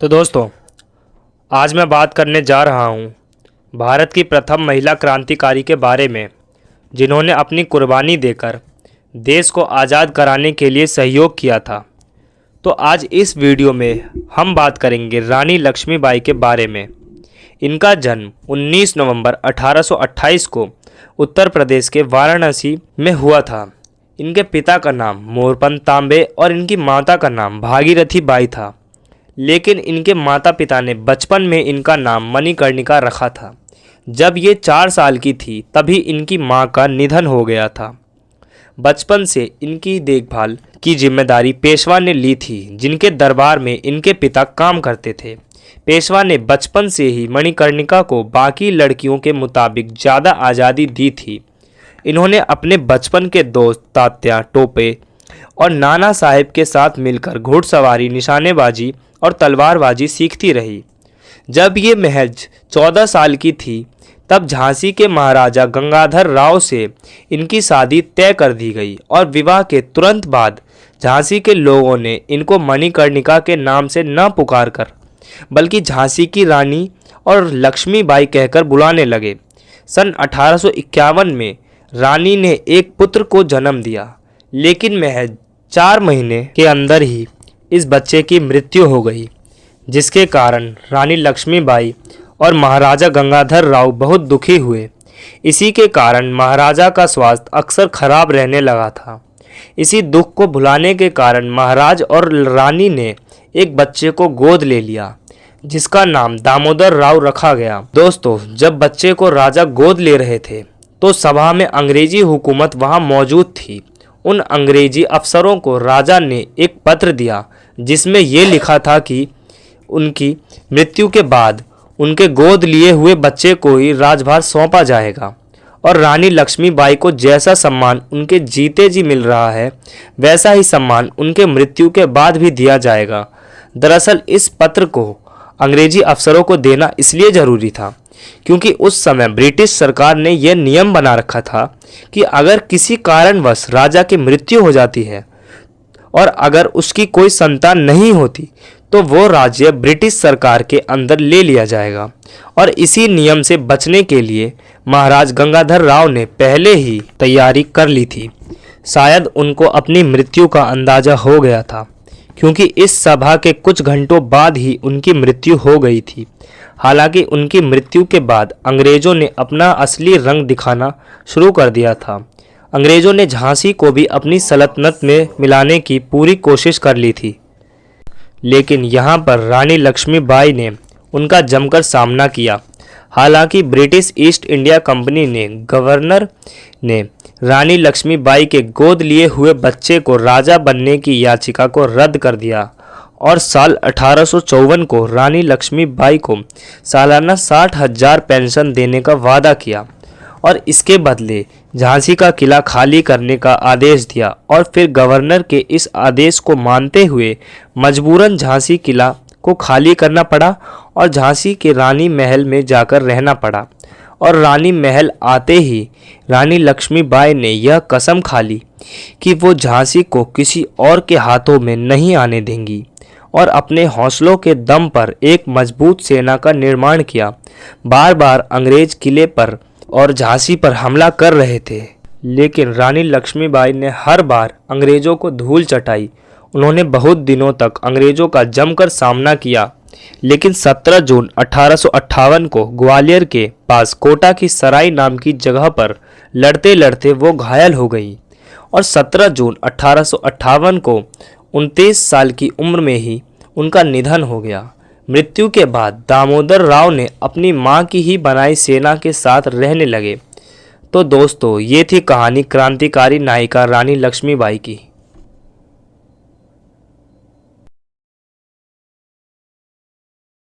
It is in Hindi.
तो दोस्तों, आज मैं बात करने जा रहा हूँ भारत की प्रथम महिला क्रांतिकारी के बारे में, जिन्होंने अपनी कुर्बानी देकर देश को आज़ाद कराने के लिए सहयोग किया था। तो आज इस वीडियो में हम बात करेंगे रानी लक्ष्मीबाई के बारे में। इनका जन्म 19 नवंबर 1828 को उत्तर प्रदेश के वाराणसी में हुआ था। इनके पिता का नाम मोरपंत तांबे और इनकी माता का नाम भागीरथी बाई था। लेकिन इनके माता पिता ने बचपन में इनका नाम मणिकर्णिका रखा था। जब ये चार साल की थी, तभी इनकी माँ का निधन हो गया था। बचपन से इनकी देखभाल की ज़िम्मेदारी पेशवा ने ली थी, जिनके दरबार में इनके पिता काम करते थे। पेशवा ने बचपन से ही मणिकर्णिका को बाकी लड़कियों के मुताबिक ज़्यादा आज़ादी दी थी। इन्होंने अपने बचपन के दोस्त तात्या, टोपे और नाना साहेब के साथ मिलकर घुड़सवारी, निशानेबाजी और तलवारबाजी सीखती रही। जब ये महज चौदह साल की थी, तब झांसी के महाराजा गंगाधर राव से इनकी शादी तय कर दी गई और विवाह के तुरंत बाद झांसी के लोगों ने इनको मणिकर्णिका के नाम से न पुकार कर बल्कि झांसी की रानी और लक्ष्मीबाई कहकर बुलाने लगे। सन अठारह सौ इक्यावन में रानी ने एक पुत्र को जन्म दिया, लेकिन महज चार महीने के अंदर ही इस बच्चे की मृत्यु हो गई, जिसके कारण रानी लक्ष्मीबाई और महाराजा गंगाधर राव बहुत दुखी हुए। इसी के कारण महाराजा का स्वास्थ्य अक्सर खराब रहने लगा था। इसी दुख को भुलाने के कारण महाराज और रानी ने एक बच्चे को गोद ले लिया, जिसका नाम दामोदर राव रखा गया। दोस्तों, जब बच्चे को राजा गोद ले रहे थे तो सभा में अंग्रेज़ी हुकूमत वहाँ मौजूद थी। उन अंग्रेज़ी अफसरों को राजा ने एक पत्र दिया जिसमें ये लिखा था कि उनकी मृत्यु के बाद उनके गोद लिए हुए बच्चे को ही राजभार सौंपा जाएगा। और रानी लक्ष्मीबाई को जैसा सम्मान उनके जीते जी मिल रहा है, वैसा ही सम्मान उनके मृत्यु के बाद भी दिया जाएगा। दरअसल इस पत्र को अंग्रेज़ी अफसरों को देना इसलिए ज़रूरी था क्योंकि उस समय ब्रिटिश सरकार ने यह नियम बना रखा था कि अगर किसी कारणवश राजा की मृत्यु हो जाती है और अगर उसकी कोई संतान नहीं होती तो वो राज्य ब्रिटिश सरकार के अंदर ले लिया जाएगा। और इसी नियम से बचने के लिए महाराज गंगाधर राव ने पहले ही तैयारी कर ली थी। शायद उनको अपनी मृत्यु का अंदाज़ा हो गया था, क्योंकि इस सभा के कुछ घंटों बाद ही उनकी मृत्यु हो गई थी। हालाँकि उनकी मृत्यु के बाद अंग्रेज़ों ने अपना असली रंग दिखाना शुरू कर दिया था। अंग्रेज़ों ने झांसी को भी अपनी सल्तनत में मिलाने की पूरी कोशिश कर ली थी। लेकिन यहाँ पर रानी लक्ष्मीबाई ने उनका जमकर सामना किया। हालाँकि ब्रिटिश ईस्ट इंडिया कंपनी ने गवर्नर ने रानी लक्ष्मीबाई के गोद लिए हुए बच्चे को राजा बनने की याचिका को रद्द कर दिया और साल अठारह सौ चौवन को रानी लक्ष्मीबाई को सालाना साठ हज़ार पेंशन देने का वादा किया। और इसके बदले झांसी का किला खाली करने का आदेश दिया और फिर गवर्नर के इस आदेश को मानते हुए मजबूरन झांसी किला को खाली करना पड़ा और झांसी के रानी महल में जाकर रहना पड़ा। और रानी महल आते ही रानी लक्ष्मीबाई ने यह कसम खा ली कि वो झांसी को किसी और के हाथों में नहीं आने देंगी और अपने हौसलों के दम पर एक मज़बूत सेना का निर्माण किया। बार बार अंग्रेज़ किले पर और झांसी पर हमला कर रहे थे। लेकिन रानी लक्ष्मीबाई ने हर बार अंग्रेज़ों को धूल चटाई। उन्होंने बहुत दिनों तक अंग्रेज़ों का जमकर सामना किया। लेकिन 17 जून अठारह को ग्वालियर के पास कोटा की सराय नाम की जगह पर लड़ते लड़ते वो घायल हो गई। और 17 जून अठारह को उनतीस साल की उम्र में ही उनका निधन हो गया। मृत्यु के बाद दामोदर राव ने अपनी माँ की ही बनाई सेना के साथ रहने लगे। तो दोस्तों, ये थी कहानी क्रांतिकारी नायिका रानी लक्ष्मीबाई की।